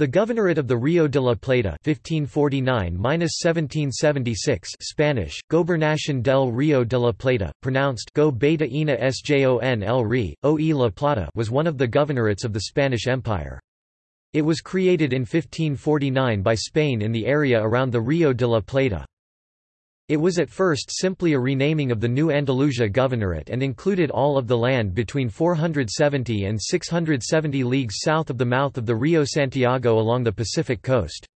The Governorate of the Rio de la Plata 1549–1776 Spanish, Gobernación del Río de la Plata, pronounced Go Beta Ina Sjon el Ri, O e la Plata was one of the governorates of the Spanish Empire. It was created in 1549 by Spain in the area around the Rio de la Plata. It was at first simply a renaming of the new Andalusia Governorate and included all of the land between 470 and 670 leagues south of the mouth of the Rio Santiago along the Pacific coast.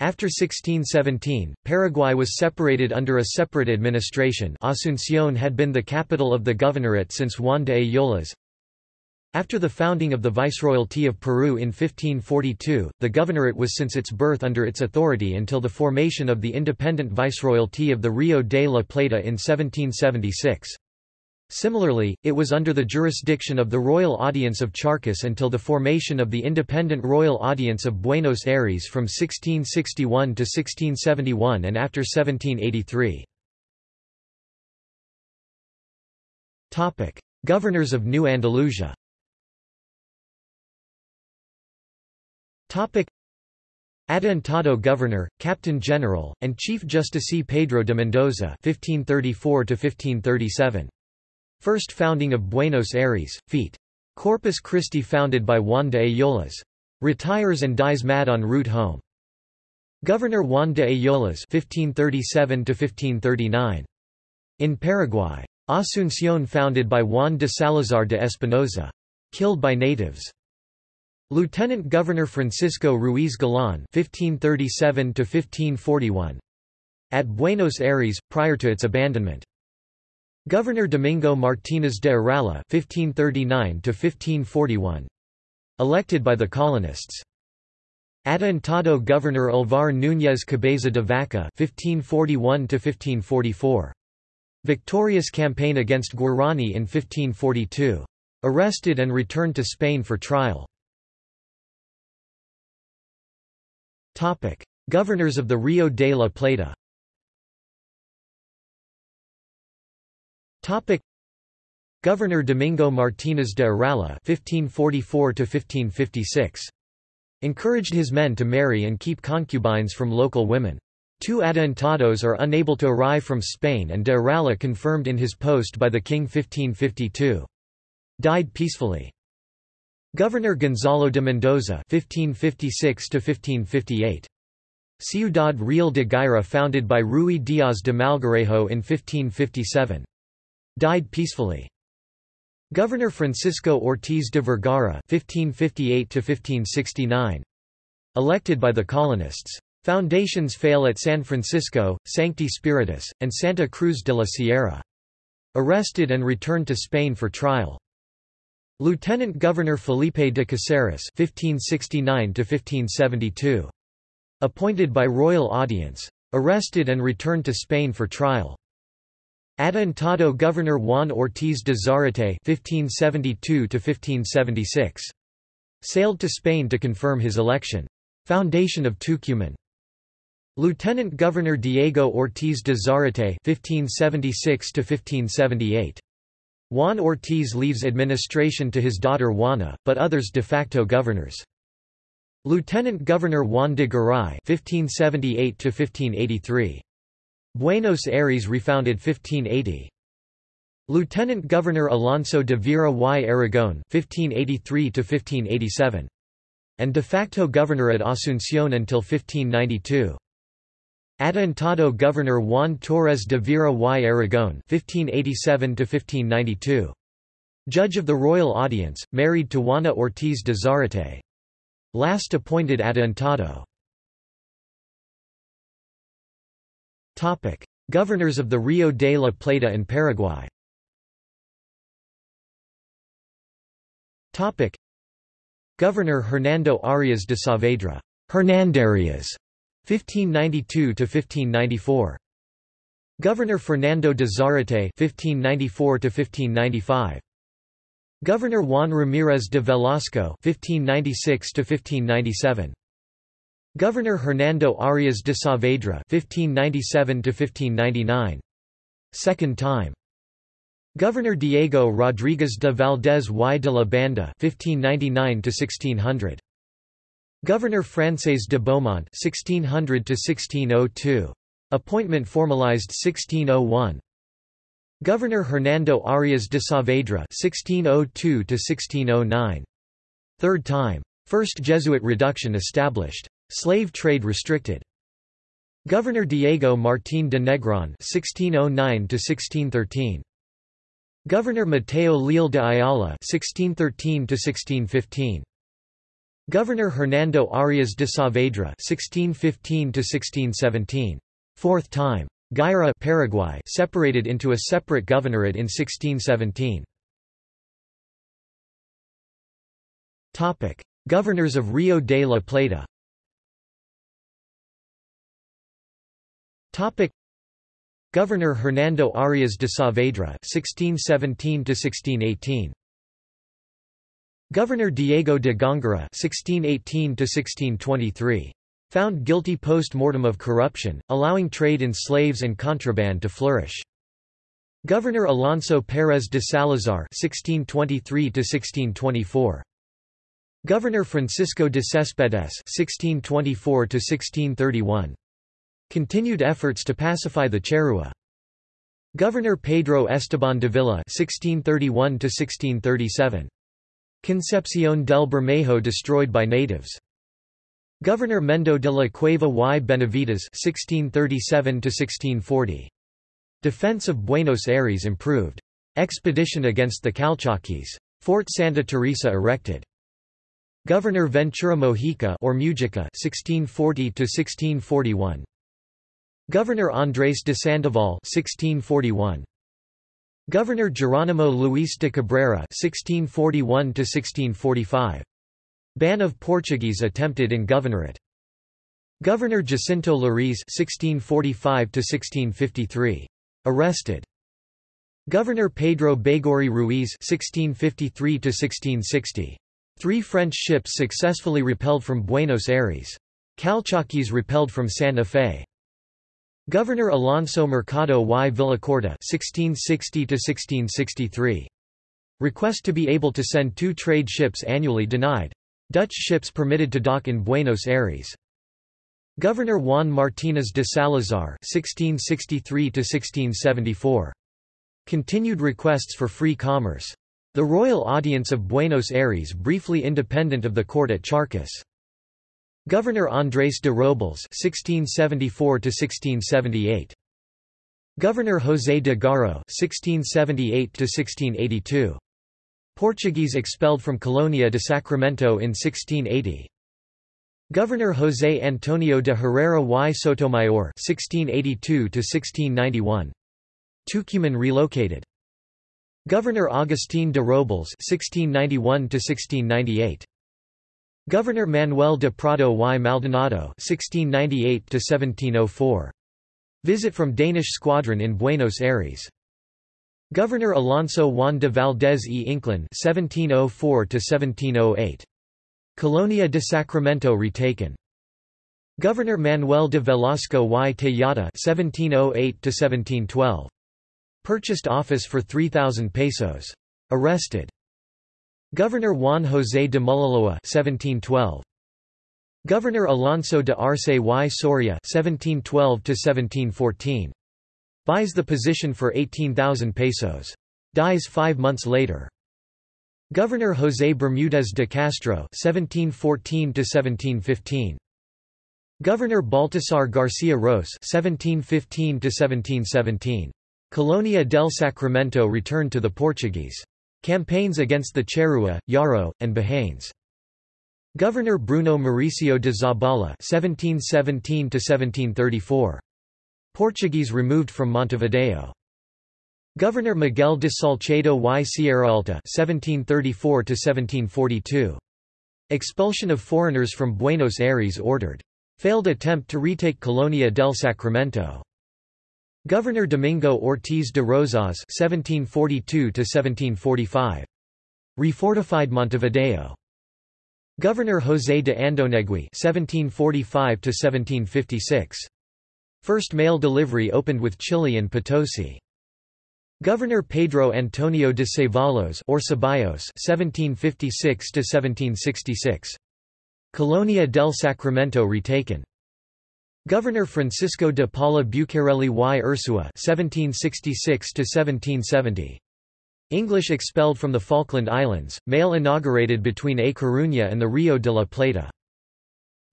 After 1617, Paraguay was separated under a separate administration Asunción had been the capital of the governorate since Juan de Ayolas, after the founding of the Viceroyalty of Peru in 1542, the governorate was since its birth under its authority until the formation of the independent Viceroyalty of the Rio de la Plata in 1776. Similarly, it was under the jurisdiction of the Royal Audience of Charcas until the formation of the independent Royal Audience of Buenos Aires from 1661 to 1671 and after 1783. Governors of New Andalusia Adelantado Governor, Captain General, and Chief Justice Pedro de Mendoza (1534–1537). First founding of Buenos Aires, feat. Corpus Christi founded by Juan de Ayolas. Retires and dies mad en route home. Governor Juan de Ayolas (1537–1539). In Paraguay. Asunción founded by Juan de Salazar de Espinosa. Killed by natives. Lieutenant Governor Francisco Ruiz Galán (1537–1541), at Buenos Aires prior to its abandonment. Governor Domingo Martínez de Irala (1539–1541), elected by the colonists. Adelantado Governor Alvar Núñez Cabeza de Vaca (1541–1544). Victorious campaign against Guarani in 1542. Arrested and returned to Spain for trial. Topic: Governors of the Rio de la Plata. Topic: Governor Domingo Martínez de Irala (1544–1556) encouraged his men to marry and keep concubines from local women. Two adelantados are unable to arrive from Spain and de Irala confirmed in his post by the king 1552. Died peacefully. Governor Gonzalo de Mendoza (1556–1558). Ciudad Real de Guaira founded by Ruy Díaz de Melgarejo in 1557. Died peacefully. Governor Francisco Ortiz de Vergara (1558–1569). Elected by the colonists. Foundations fail at San Francisco, Sancti Spiritus, and Santa Cruz de la Sierra. Arrested and returned to Spain for trial. Lieutenant Governor Felipe de Caceres (1569–1572), appointed by royal audience, arrested and returned to Spain for trial. Adelantado Governor Juan Ortiz de Zarate (1572–1576), sailed to Spain to confirm his election. Foundation of Tucumán. Lieutenant Governor Diego Ortiz de Zarate (1576–1578). Juan Ortiz leaves administration to his daughter Juana, but others de facto governors. Lieutenant Governor Juan de Garay (1578–1583). Buenos Aires refounded 1580. Lieutenant Governor Alonso de Vera y Aragón (1583–1587), and de facto governor at Asunción until 1592. Adelantado Governor Juan Torres de Vera y Aragón (1587–1592), Judge of the Royal Audience, married to Juana Ortiz de Zarate. Last appointed Adelantado. Topic: Governors of the Rio de la Plata and Paraguay. Topic: Governor Hernando Arias de Saavedra. Hernandarias 1592 to 1594. Governor Fernando de Zarate 1594 to 1595. Governor Juan Ramírez de Velasco 1596 to 1597. Governor Hernando Arias de Saavedra 1597 to 1599. Second time. Governor Diego Rodríguez de Valdés y de la Banda 1599 to 1600. Governor Frances de Beaumont (1600–1602). Appointment formalized 1601. Governor Hernando Arias de Saavedra (1602–1609). Third time. First Jesuit reduction established. Slave trade restricted. Governor Diego Martín de Negron (1609–1613). Governor Mateo Leal de Ayala (1613–1615). Governor Hernando Arias de Saavedra (1615–1617). Fourth time. Guaira Paraguay separated into a separate governorate in 1617. Topic: Governors of Rio de la Plata. Topic: Governor Hernando Arias de Saavedra (1617–1618). Governor Diego de Góngora (1618–1623). Found guilty post-mortem of corruption, allowing trade in slaves and contraband to flourish. Governor Alonso Pérez de Salazar (1623–1624). Governor Francisco de Céspedes (1624–1631). Continued efforts to pacify the Charrúa. Governor Pedro Esteban Dávila (1631–1637). Concepción del Bermejo destroyed by natives. Governor Mendo de la Cueva y Benavides (1637–1640). Defense of Buenos Aires improved. Expedition against the Calchaquis. Fort Santa Teresa erected. Governor Ventura Mojica or Mujica (1640–1641). Governor Andrés de Sandoval (1641). Governor Geronimo Luis de Cabrera (1641–1645). Ban of Portuguese attempted in governorate. Governor Jacinto Lariz (1645–1653). Arrested. Governor Pedro Baigorri Ruiz (1653–1660). Three French ships successfully repelled from Buenos Aires. Calchaquis repelled from Santa Fe. Governor Alonso Mercado y Villacorta (1660–1663). Request to be able to send two trade ships annually denied. Dutch ships permitted to dock in Buenos Aires. Governor Juan Martínez de Salazar (1663–1674). Continued requests for free commerce. The Royal Audience of Buenos Aires briefly independent of the court at Charcas. Governor Andrés de Robles (1674–1678). Governor José de Garro (1678–1682). Portuguese expelled from Colonia de Sacramento in 1680. Governor José Antonio de Herrera y Sotomayor (1682–1691). Tucumán relocated. Governor Agustín de Robles (1691–1698). Governor Manuel de Prado y Maldonado (1698–1704). Visit from Danish squadron in Buenos Aires. Governor Alonso Juan de Valdez y Inclán (1704–1708). Colonia de Sacramento retaken. Governor Manuel de Velasco y Tejada (1708–1712). Purchased office for 3,000 pesos. Arrested. Governor Juan José de Mulaloa 1712. Governor Alonso de Arce y Soria 1712 Buys the position for 18,000 pesos. Dies five months later. Governor José Bermúdez de Castro 1714 Governor Baltasar García Ros 1715 Colonia del Sacramento returned to the Portuguese. Campaigns against the Charrúa, Yaro, and Bahanes. Governor Bruno Mauricio de Zabala (1717–1734). Portuguese removed from Montevideo. Governor Miguel de Salcedo y Sierra Alta (1734–1742). Expulsion of foreigners from Buenos Aires ordered. Failed attempt to retake Colonia del Sacramento. Governor Domingo Ortiz de Rosas (1742–1745). Refortified Montevideo. Governor José de Andonegui (1745–1756). First mail delivery opened with Chile and Potosi. Governor Pedro Antonio de Cevallos or Ceballos (1756–1766). Colonia del Sacramento retaken. Governor Francisco de Paula Bucareli y Ursua (1766–1770). English expelled from the Falkland Islands. Mail inaugurated between A Coruña and the Rio de la Plata.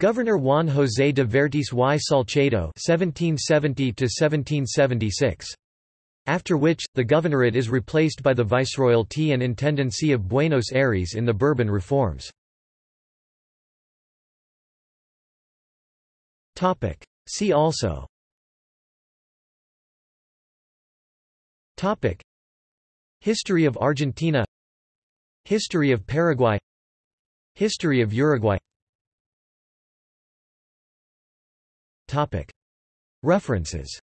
Governor Juan José de Vértiz y Salcedo (1770–1776). After which, the governorate is replaced by the Viceroyalty and Intendancy of Buenos Aires in the Bourbon reforms. See also. History of Argentina. History of Paraguay. History of Uruguay. References